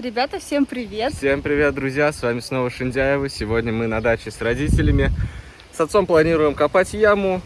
Ребята, всем привет! Всем привет, друзья! С вами снова Шиндяева. Сегодня мы на даче с родителями. С отцом планируем копать яму,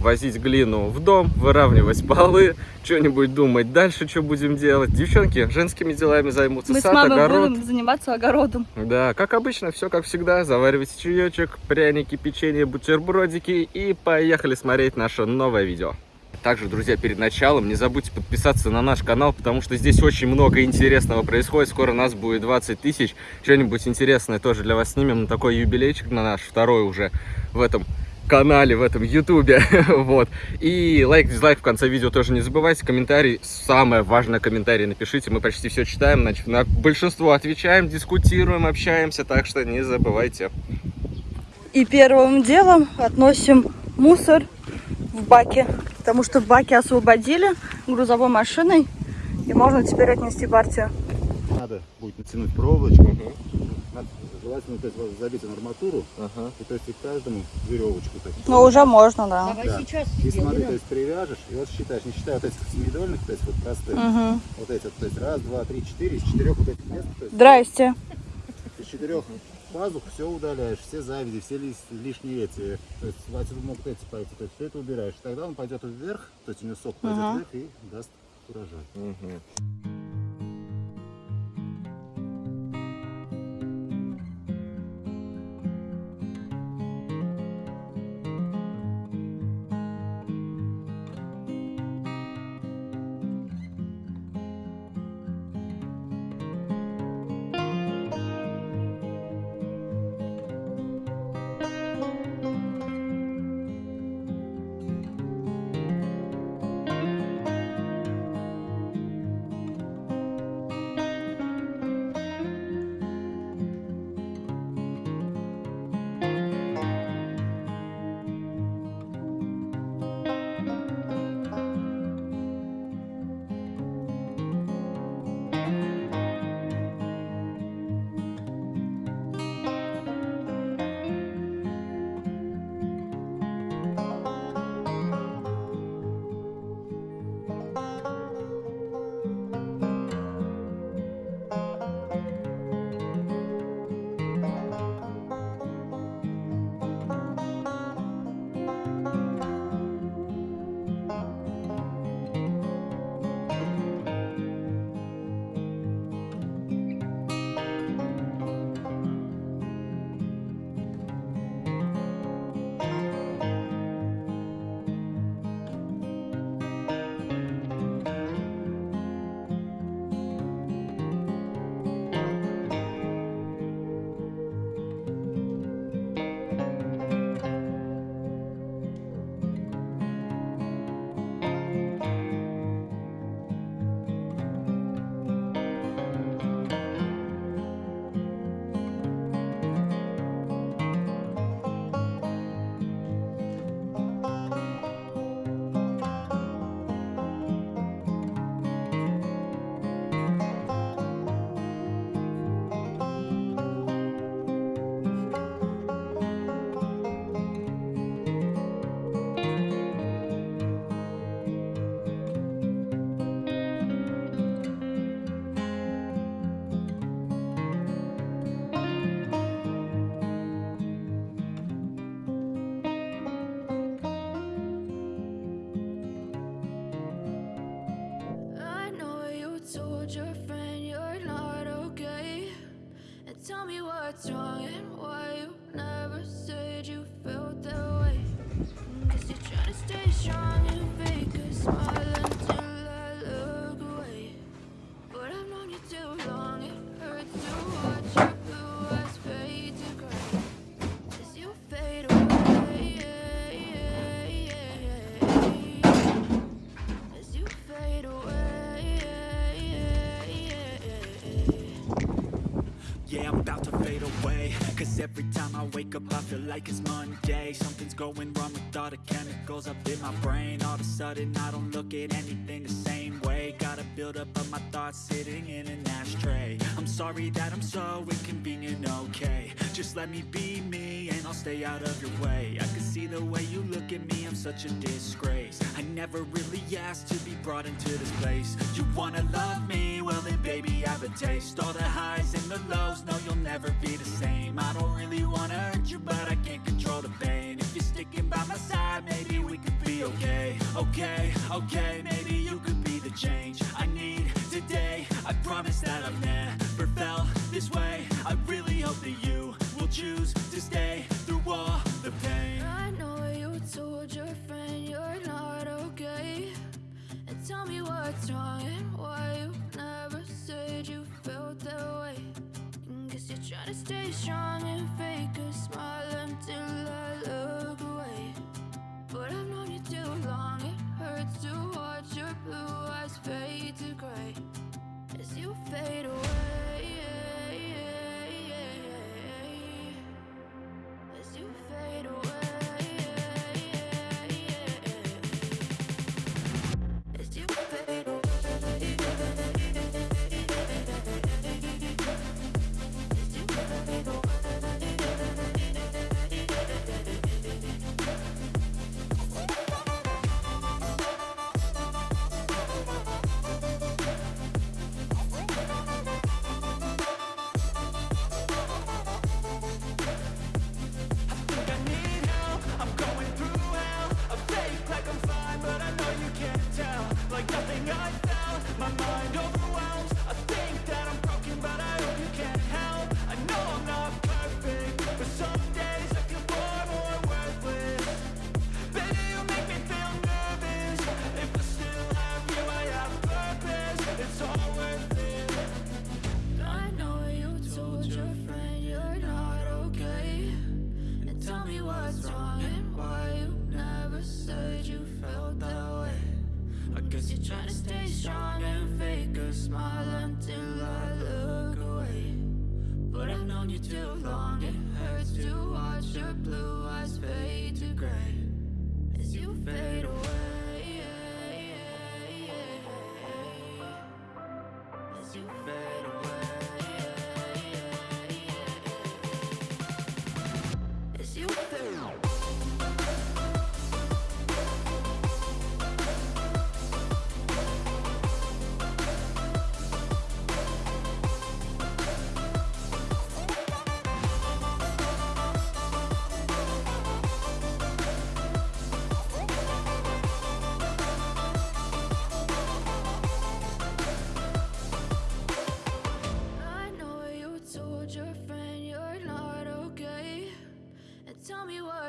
возить глину в дом, выравнивать полы, что-нибудь думать дальше, что будем делать. Девчонки женскими делами займутся. Мы Сад, с мамой огород. будем заниматься огородом. Да, как обычно, все как всегда. Заваривайте чаечек, пряники, печенье, бутербродики и поехали смотреть наше новое видео. Также, друзья, перед началом не забудьте подписаться на наш канал, потому что здесь очень много интересного происходит. Скоро нас будет 20 тысяч. Что-нибудь интересное тоже для вас снимем. Такой юбилейчик на наш, второй уже в этом канале, в этом ютубе. вот. И лайк, дизлайк в конце видео тоже не забывайте. Комментарий, самое важное комментарий напишите. Мы почти все читаем, значит, на большинство отвечаем, дискутируем, общаемся. Так что не забывайте. И первым делом относим мусор в баке, потому что баки освободили грузовой машиной, и можно теперь отнести партию. Надо будет натянуть проволочку. Надо желательно то есть, забить на арматуру. Ага. И то есть и каждому веревочку. Есть, Но уже можно, да. Давай Да. сейчас И смотри, то есть привяжешь, и вот считаешь, не считая вот этих семидольных, то есть вот простых, Угу. вот эти, вот, то есть раз, два, три, четыре, из четырех вот этих мест, есть Здрасте. из четырех пазух все удаляешь, все завязи, все лис- лишние эти, то есть отсюда могут эти пойти, то есть все это убираешь. Тогда он пойдет вверх, то есть у него сок пойдет Ага. вверх и даст урожай. Мгм. soldier up I feel like it's Monday. Something's going wrong with all the chemicals up in my brain. All of a sudden I don't look at anything the same way. Got a buildup of my thoughts sitting in an ashtray. I'm sorry that I'm so inconvenient, okay. Just let me be me and I'll stay out of your way. I can see the way you look at me, I'm such a disgrace. I never really asked to be brought into this place. You wanna love me? Well then baby have a taste. All the highs and the lows, no you'll never be the same. I don't really wanna hurt you but I can't control the pain. If you're sticking by my side, maybe we could be okay. Okay, okay, maybe you could be the change I need today. I promise that I've never felt this way. I really hope that you will choose to stay through all the pain. I know you told your friend you're not okay. And tell me what's wrong and why you you felt that way. And guess you're trying to stay strong and fake a smile until I look away. But I've known you too long, it hurts to watch your blue eyes fade to gray as you fade away. What's wrong and why you never said you felt that way. I guess You're trying to stay strong and fake a smile until I look away. But I've known you too long, it hurts to watch your blue eyes fade to gray as you fade away.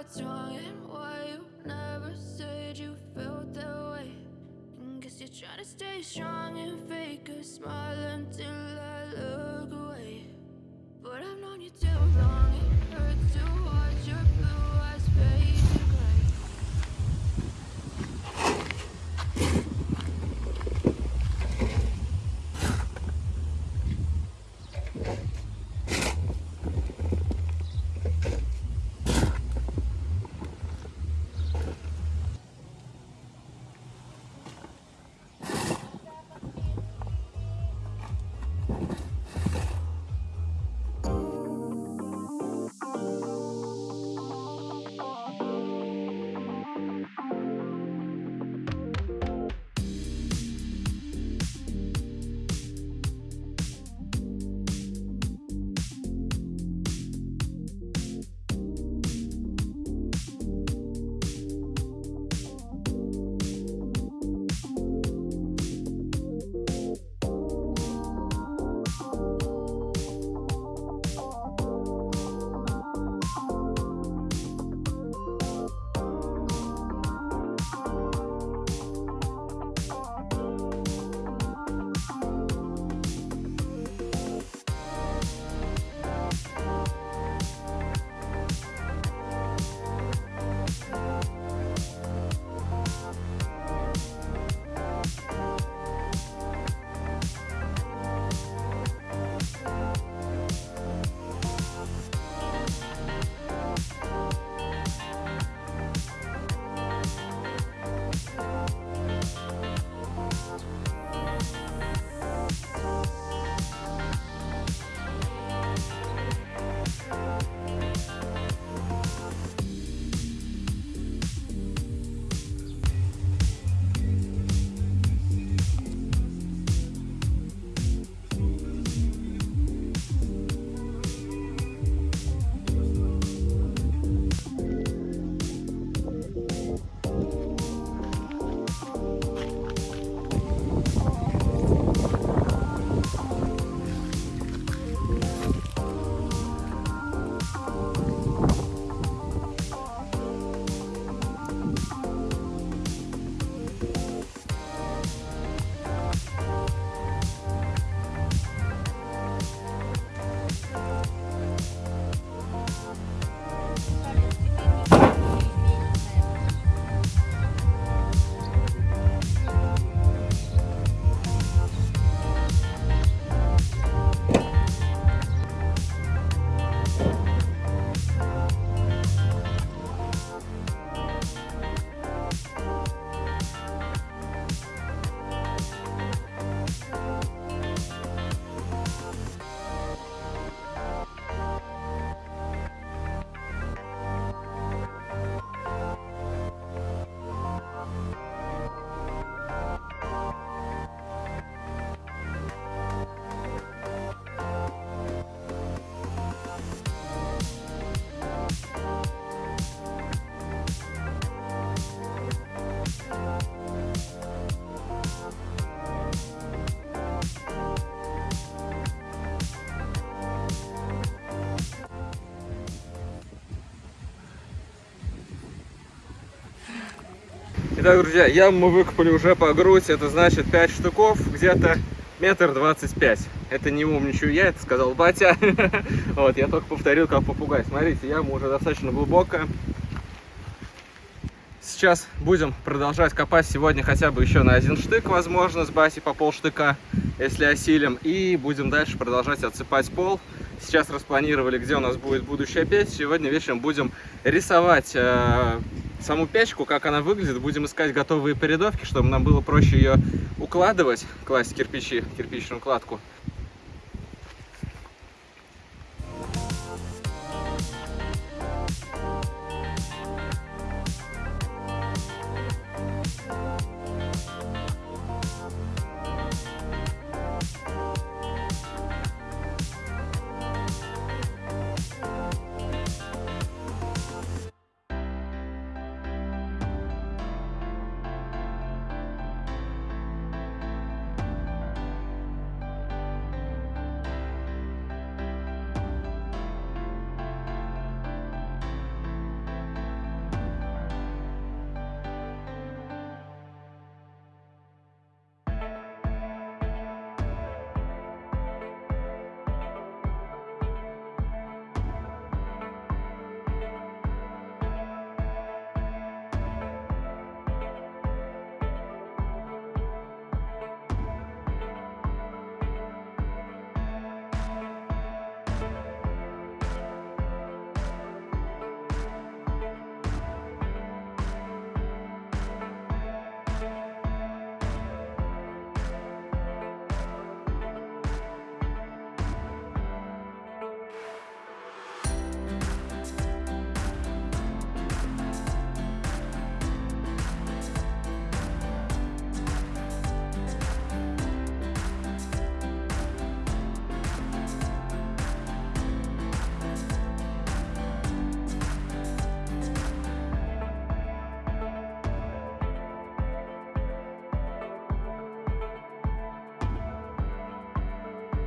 What's wrong and why you never said you felt that way. And guess you're trying to stay strong and fake a smile until I look away. But I've known you too long, it hurts to watch your blue eyes fade Итак, друзья, яму мы выкопали уже по грудь, это значит 5 штуков, где-то метр двадцать пять. Это не умничаю я, это сказал батя. Вот, я только повторил, как попугай. Смотрите, яма уже достаточно глубокая. Сейчас будем продолжать копать сегодня хотя бы еще на один штык, возможно, с баси по полштыка, если осилим. И будем дальше продолжать отсыпать пол. Сейчас распланировали, где у нас будет будущая печь. Сегодня вечером будем рисовать э, саму печку, как она выглядит. Будем искать готовые передовки, чтобы нам было проще ее укладывать, класть кирпичи, кирпичную кладку.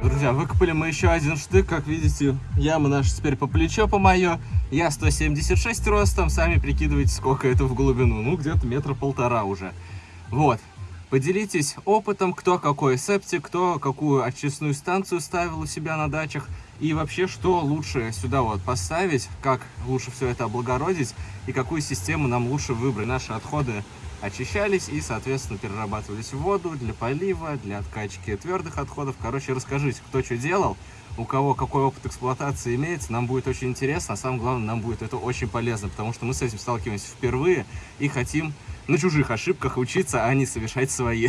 Друзья, выкопали мы еще один штык, как видите, яма наша теперь по плечо по мое. Я 176 ростом, сами прикидывайте, сколько это в глубину. Ну, где-то метра полтора уже. Вот. Поделитесь опытом, кто какой септик, кто какую очистную станцию ставил у себя на дачах. И вообще, что лучше сюда вот поставить, как лучше все это облагородить и какую систему нам лучше выбрать. Наши отходы очищались и, соответственно, перерабатывались в воду для полива, для откачки твердых отходов. Короче, расскажите, кто что делал, у кого какой опыт эксплуатации имеется, нам будет очень интересно, а самое главное, нам будет это очень полезно, потому что мы с этим сталкиваемся впервые и хотим на чужих ошибках учиться, а не совершать свои.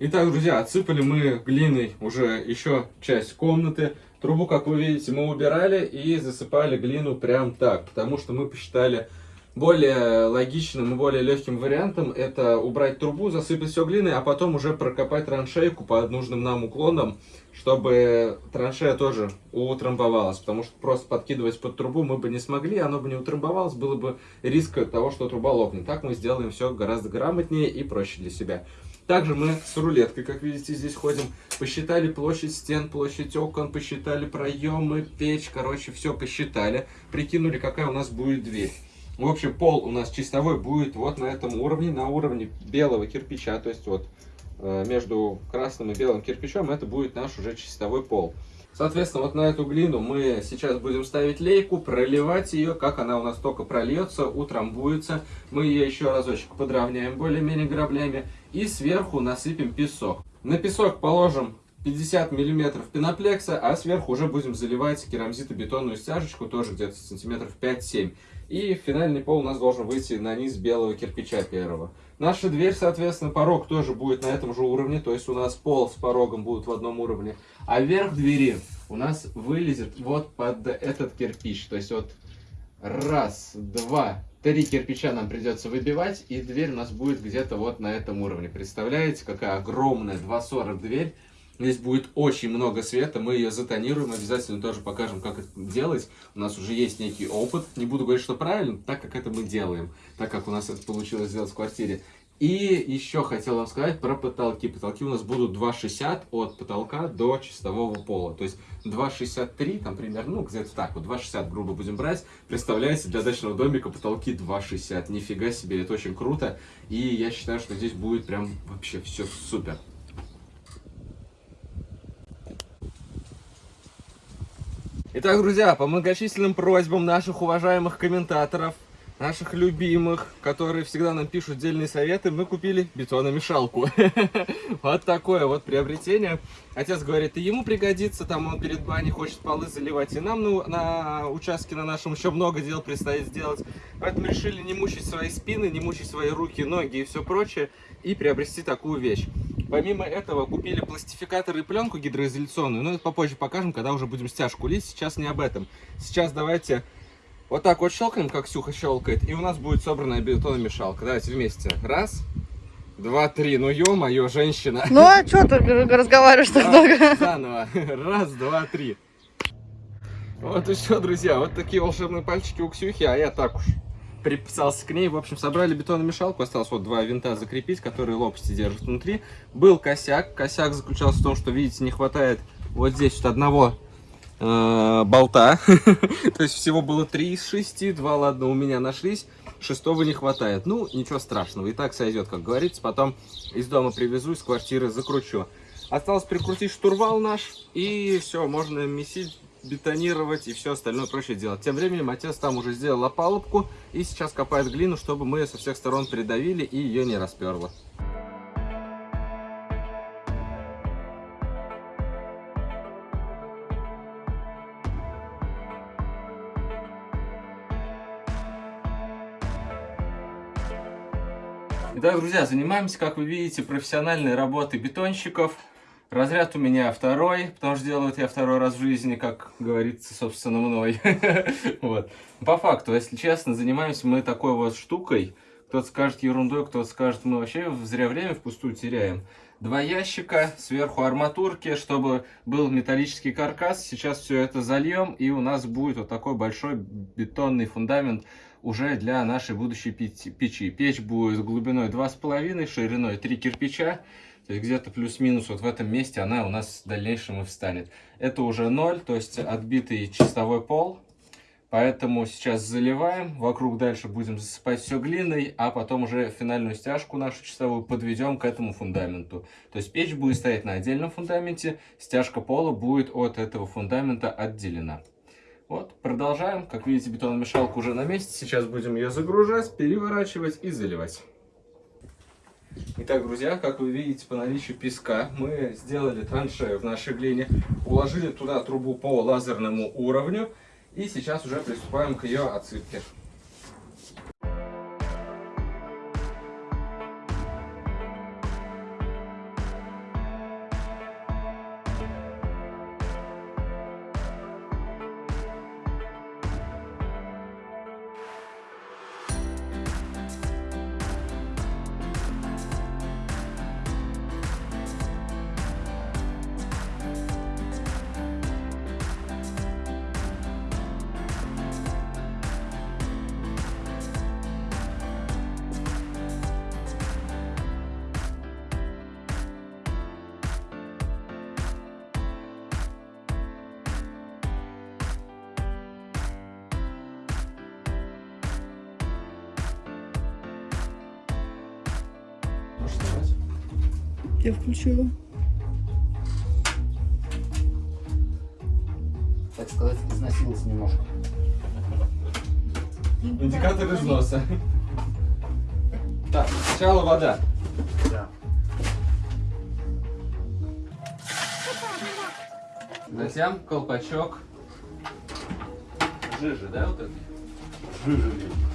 Итак, друзья, отсыпали мы глиной уже еще часть комнаты. Трубу, как вы видите, мы убирали и засыпали глину прям так, потому что мы посчитали более логичным и более легким вариантом это убрать трубу, засыпать все глиной, а потом уже прокопать траншейку под нужным нам уклоном, чтобы траншея тоже утрамбовалась, потому что просто подкидывать под трубу мы бы не смогли, оно бы не утрамбовалось, было бы риск того, что труба лопнет. Так мы сделаем все гораздо грамотнее и проще для себя. Также мы с рулеткой, как видите, здесь ходим, посчитали площадь стен, площадь окон, посчитали проемы, печь, короче, все посчитали, прикинули, какая у нас будет дверь. В общем, пол у нас чистовой будет вот на этом уровне, на уровне белого кирпича, то есть вот э, между красным и белым кирпичом это будет наш уже чистовой пол. Соответственно, вот на эту глину мы сейчас будем ставить лейку, проливать ее. Как она у нас только прольется, утрамбуется. Мы ее еще разочек подровняем более-менее граблями. И сверху насыпем песок. На песок положим 50 миллиметров пеноплекса, а сверху уже будем заливать керамзитобетонную стяжечку, тоже где-то сантиметров 5-7. И финальный пол у нас должен выйти на низ белого кирпича первого. Наша дверь, соответственно, порог тоже будет на этом же уровне, то есть у нас пол с порогом будут в одном уровне. А верх двери у нас вылезет вот под этот кирпич. То есть вот раз, два, три кирпича нам придется выбивать, и дверь у нас будет где-то вот на этом уровне. Представляете, какая огромная 2,40 дверь. Здесь будет очень много света, мы ее затонируем, обязательно тоже покажем, как это делать. У нас уже есть некий опыт, не буду говорить, что правильно, так как это мы делаем, так как у нас это получилось сделать в квартире. И еще хотел вам сказать про потолки. Потолки у нас будут 2,60 от потолка до чистового пола. То есть 2,63, там примерно, ну где-то так вот, 2,60 грубо будем брать. Представляете, для дачного домика потолки 2,60. Нифига себе, это очень круто. И я считаю, что здесь будет прям вообще все супер. Итак, друзья, по многочисленным просьбам наших уважаемых комментаторов, наших любимых, которые всегда нам пишут дельные советы, мы купили бетономешалку. Вот такое вот приобретение. Отец говорит, и ему пригодится, там он перед баней хочет полы заливать, и нам на, на участке на нашем еще много дел предстоит сделать. Поэтому решили не мучить свои спины, не мучить свои руки, ноги и все прочее, и приобрести такую вещь. Помимо этого купили пластификатор и пленку гидроизоляционную, но это попозже покажем, когда уже будем стяжку лить, сейчас не об этом. Сейчас давайте вот так вот щелкаем, как Сюха щелкает, и у нас будет собранная бетономешалка. Давайте вместе. Раз, два, три. Ну ё-моё, женщина. Ну а что ты разговариваешь так долго? Заново. Раз, два, три. Вот и все, друзья. Вот такие волшебные пальчики у Ксюхи, а я так уж приписался к ней. В общем, собрали бетономешалку. Осталось вот два винта закрепить, которые лопасти держат внутри. Был косяк. Косяк заключался в том, что, видите, не хватает вот здесь вот одного э, болта. То есть всего было три из шести. Два, ладно, у меня нашлись. Шестого не хватает. Ну, ничего страшного. И так сойдет, как говорится. Потом из дома привезу, из квартиры закручу. Осталось прикрутить штурвал наш. И все, можно месить бетонировать и все остальное прочее делать. Тем временем отец там уже сделал опалубку и сейчас копает глину, чтобы мы ее со всех сторон придавили и ее не расперло. Итак, друзья, занимаемся, как вы видите, профессиональной работой бетонщиков. Разряд у меня второй, потому что делаю это я второй раз в жизни, как говорится, собственно, мной. вот. По факту, если честно, занимаемся мы такой вот штукой. Кто-то скажет ерундой, кто-то скажет, мы вообще зря время впустую теряем. Два ящика, сверху арматурки, чтобы был металлический каркас. Сейчас все это зальем, и у нас будет вот такой большой бетонный фундамент уже для нашей будущей печи. Печь будет глубиной 2,5, шириной 3 кирпича. То есть где-то плюс-минус вот в этом месте она у нас в дальнейшем и встанет. Это уже 0, то есть отбитый чистовой пол. Поэтому сейчас заливаем, вокруг дальше будем засыпать все глиной, а потом уже финальную стяжку нашу чистовую подведем к этому фундаменту. То есть печь будет стоять на отдельном фундаменте, стяжка пола будет от этого фундамента отделена. Вот, продолжаем. Как видите, бетономешалка уже на месте. Сейчас будем ее загружать, переворачивать и заливать. Итак, друзья, как вы видите, по наличию песка мы сделали траншею в нашей глине, уложили туда трубу по лазерному уровню и сейчас уже приступаем к ее отсыпке. Я включила. Так сказать, износился немножко. Индикатор износа. Так, сначала вода. Да. Затем колпачок. Жижи, да, вот это? Жижели.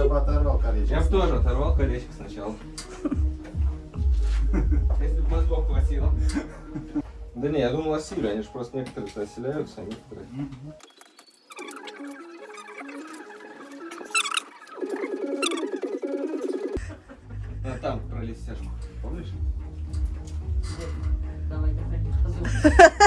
Я бы оторвал колечко. Я бы тоже оторвал колечко сначала. Если бы мозгов хватило. Да не, я думал осили, они же просто некоторые оселяются, а некоторые... А там пролез Помнишь? Давай, давай, позовем.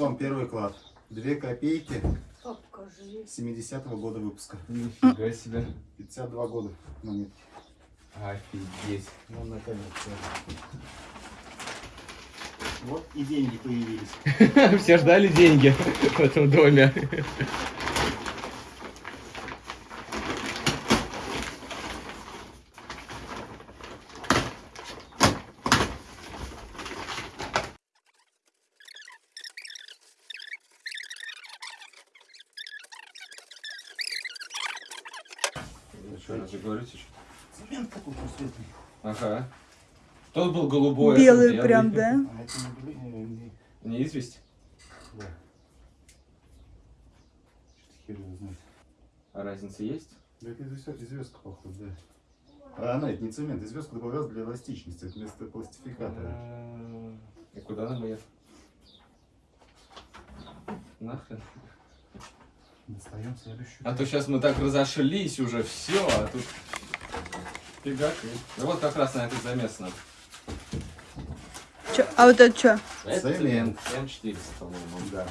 Вот вам первый клад. Две копейки 70-го года выпуска. Нифига себе. 52 года монетки. Офигеть. Ну, наконец-то. Вот и деньги появились. Все ждали деньги в этом доме. Еще раз говорите, что... Цемент какой просветный. Ага. Тот был голубой, а Белый этот прям, да? А это не, известь, да. Что-то хер его знает. а разница есть? Да это звездка, походу, да. А она, это не цемент, звездку добавлял для эластичности, это вместо пластификатора. А, И куда нам ее? Нахрен. Достаем следующую. А то сейчас мы так разошлись уже, все, а тут фигак. и- Да вот как раз на это замес надо. А вот это что? Это Цемент. М400, по-моему. Да.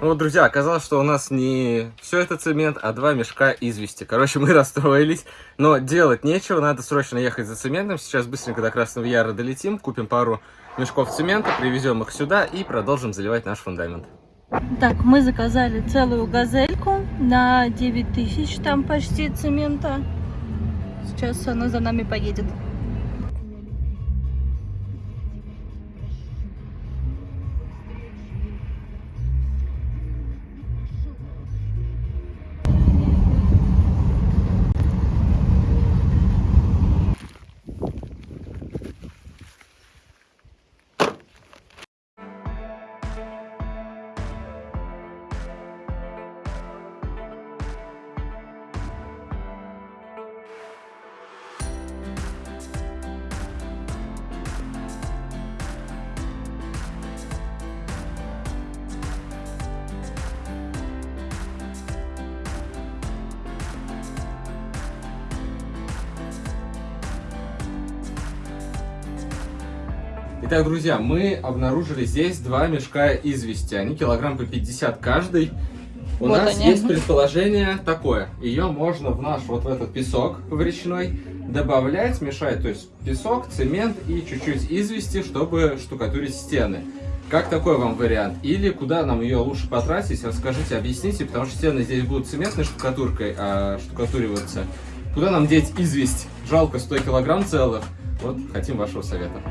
Ну вот, друзья, оказалось, что у нас не все это цемент, а два мешка извести. Короче, мы расстроились, но делать нечего, надо срочно ехать за цементом. Сейчас быстренько до Красного Яра долетим, купим пару мешков цемента, привезем их сюда и продолжим заливать наш фундамент. Так, мы заказали целую газельку на 9 тысяч, там почти цемента. Сейчас она за нами поедет. Итак, друзья, мы обнаружили здесь два мешка извести. Они килограмм по 50 каждый. У Вот нас они. есть предположение такое. Ее можно в наш вот в этот песок в речной добавлять, мешать, то есть песок, цемент и чуть-чуть извести, чтобы штукатурить стены. Как такой вам вариант? Или куда нам ее лучше потратить? Расскажите, объясните, потому что стены здесь будут цементной штукатуркой а, штукатуриваться. Куда нам деть известь? Жалко 100 килограмм целых. Вот хотим вашего совета.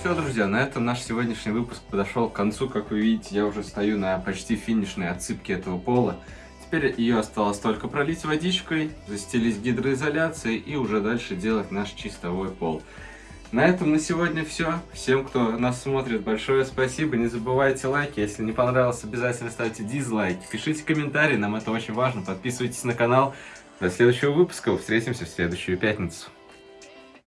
Все, друзья, на этом наш сегодняшний выпуск подошел к концу. Как вы видите, я уже стою на почти финишной отсыпке этого пола. Теперь ее осталось только пролить водичкой, застелить гидроизоляцией и уже дальше делать наш чистовой пол. На этом на сегодня все. Всем, кто нас смотрит, большое спасибо. Не забывайте лайки. Если не понравилось, обязательно ставьте дизлайки. Пишите комментарии, нам это очень важно. Подписывайтесь на канал. До следующего выпуска. Встретимся в следующую пятницу.